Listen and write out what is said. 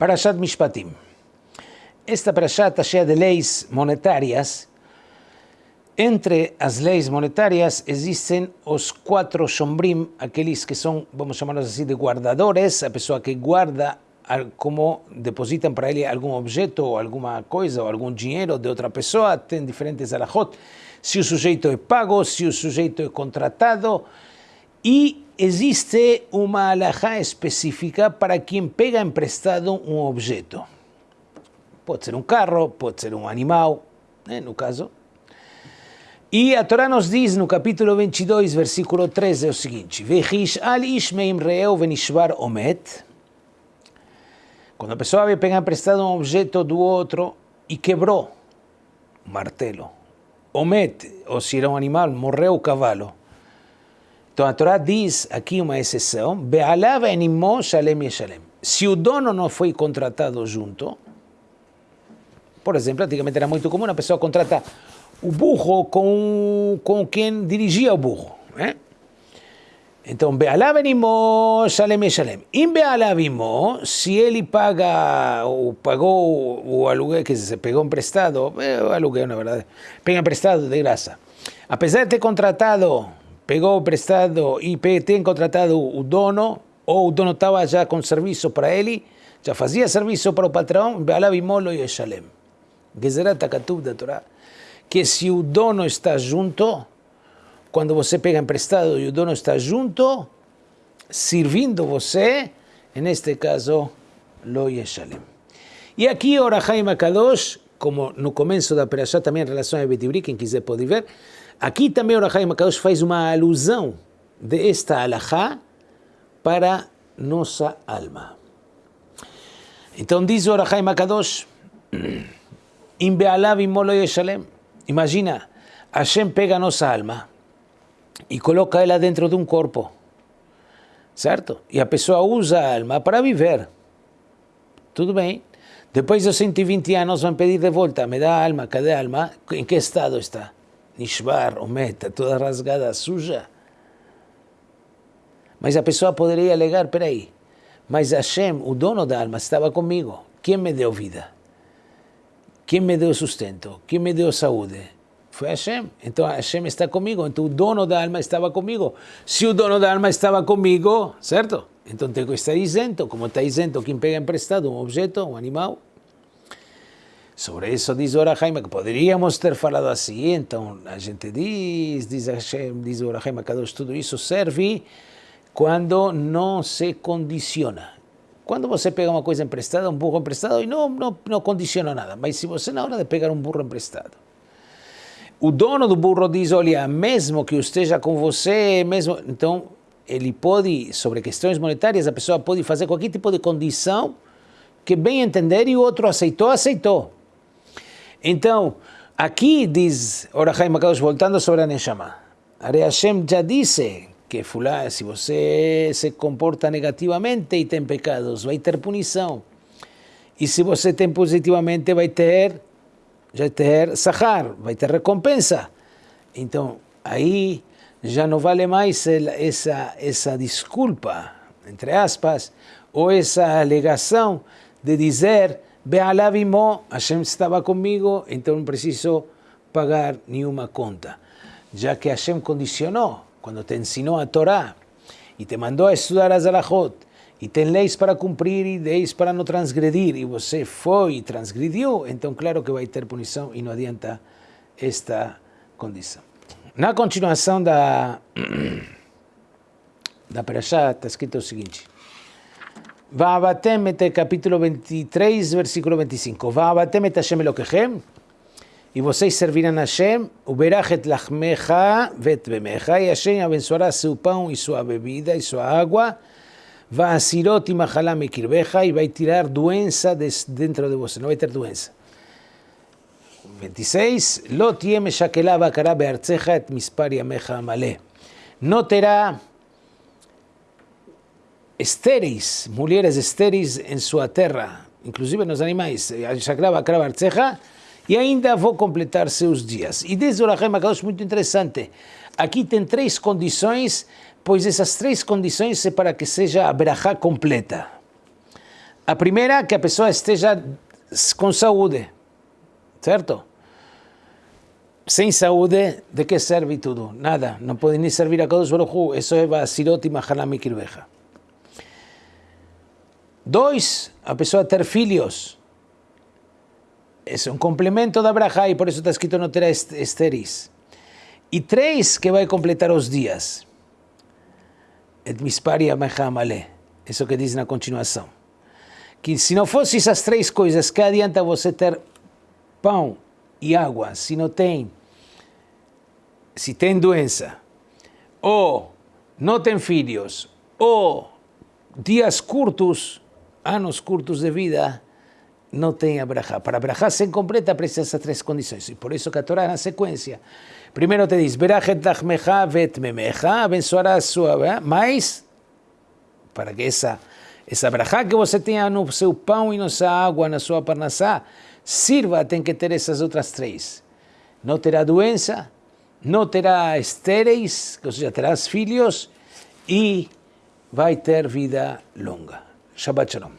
Parashat Mishpatim. Esta Parashat está cheia de leis monetárias. Entre as leis monetárias existem os quatro shombrim, aqueles que são, vamos chamá-los assim, de guardadores, a pessoa que guarda como depositam para ele algum objeto ou alguma coisa ou algum dinheiro de outra pessoa, tem diferentes alahot, se o sujeito é pago, se o sujeito é contratado, e existe uma alahá específica para quem pega emprestado um objeto. Pode ser um carro, pode ser um animal, né, no caso. E a Torá nos diz no capítulo 22, versículo 13, o seguinte: Vechish al ish meimreu venishvar omet. Quando a pessoa vai pegar emprestado um objeto do outro e quebrou um martelo, omet, ou se era um animal, morreu o cavalo. Então a Torá diz aqui uma exceção, Be'alav enimo shalem yeshalem. Se o dono não foi contratado junto, por exemplo, antigamente era muito comum a pessoa contratar o burro com, com quem dirigia o burro. Né? Então, Be'alav enimo shalem yeshalem. Em Be'alav imo, se ele paga, ou pagou o aluguel, que se pegou emprestado, o aluguel, na verdade, pega emprestado de graça. Apesar de ter contratado pegou prestado e tem contratado o dono, ou o dono estava já com serviço para ele, já fazia serviço para o patrão, Be'alavimolo e Shalem. Gezerat Akatub da Torá. Que se o dono está junto, quando você pega emprestado e o dono está junto, servindo você, neste caso, Lo Yeshalem. E aqui, Orahai Makadosh, como no começo da Perashá, também em relação a Betibri, quem quiser pode ver, Aqui também o Rahai Makadosh faz uma alusão de esta alahá para nossa alma. Então diz o Rahai Makadosh, Im be'alav imolo yeshalem. Imagina, Hashem pega a nossa alma e coloca ela dentro de um corpo, certo? E a pessoa usa a alma para viver. Tudo bem. Depois dos 120 anos vão pedir de volta, me dá a alma, cadê a alma? Em que estado está? Nishbar, Ometa, toda rasgada, suja. Mas a pessoa poderia alegar, peraí, mas Hashem, o dono da alma, estava comigo. Quem me deu vida? Quem me deu sustento? Quem me deu saúde? Foi Hashem. Então Hashem está comigo. Então o dono da alma estava comigo. Se o dono da alma estava comigo, certo? Então tenho que estar isento. Como está isento quem pega emprestado um objeto, um animal. Sobre isso diz o Jaime que poderíamos ter falado assim, então a gente diz, diz, Hashem, diz o Jaime Kadosh, tudo isso serve quando não se condiciona. Quando você pega uma coisa emprestada, um burro emprestado, e não, não, não condiciona nada, mas se você na hora de pegar um burro emprestado, o dono do burro diz, olha, mesmo que esteja com você, mesmo, então ele pode, sobre questões monetárias, a pessoa pode fazer qualquer tipo de condição que bem entender e o outro aceitou, aceitou. Então, aqui diz Orahai Makadosh, voltando sobre a Neshama, Are Hashem já disse que fulá, se você se comporta negativamente e tem pecados, vai ter punição. E se você tem positivamente, vai ter, vai ter sahar, vai ter recompensa. Então, aí já não vale mais essa, essa desculpa, entre aspas, ou essa alegação de dizer Be'alavimo, Hashem estava comigo, então não preciso pagar nenhuma conta. Já que Hashem condicionou, quando te ensinou a Torá, e te mandou a estudar as alahot, e tem leis para cumprir e leis para não transgredir, e você foi e transgrediu, então claro que vai ter punição e não adianta esta condição. Na continuação da, da Perashá está escrito o seguinte, Va'abatem et capítulo 23, versículo 25. Va'abatem et Hashem Elokechem, e vocês servirão a Hashem, uberachet lachmecha vet bemecha, e Hashem abençoará seu pão e sua bebida e sua água, va'asirot e machalá mekirbecha, e vai tirar doença dentro de você, não vai ter doença. 26. Lo tiem shakelá bakará beartzecha et mispar yamecha amalé. Não terá estéreis, mulheres estéreis em sua terra, inclusive nos animais, e ainda vou completar seus dias. E desde o Rahim Akadosh, muito interessante, aqui tem três condições, pois essas três condições é para que seja a Berachá completa. A primeira, que a pessoa esteja com saúde, certo? Sem saúde, de que serve tudo? Nada, não pode nem servir a Kadosh Baruch Hu, isso é Basirot e Mahalami Kirbeja. Dois, a pessoa ter filhos. É um complemento da Braha e por isso está escrito não terá. E três, que vai completar os dias. Et mispari amale. Isso que diz na continuação. Que se não fosse essas três coisas, que adianta você ter pão e água se não tem, se tem doença, ou não tem filhos, ou dias curtos, anos curtos de vida, não tem a brajá. Para a brajá ser completa precisa essas três condições. E por isso que a Torá na sequência, primeiro te diz, lachmecha vet memecha, abençoará a sua, mas, para que essa, essa brajá que você tenha no seu pão e na sua água, na sua parnassá, sirva, tem que ter essas outras três. Não terá doença, não terá estéreis, ou seja, terás filhos, e vai ter vida longa. Şabaçınım.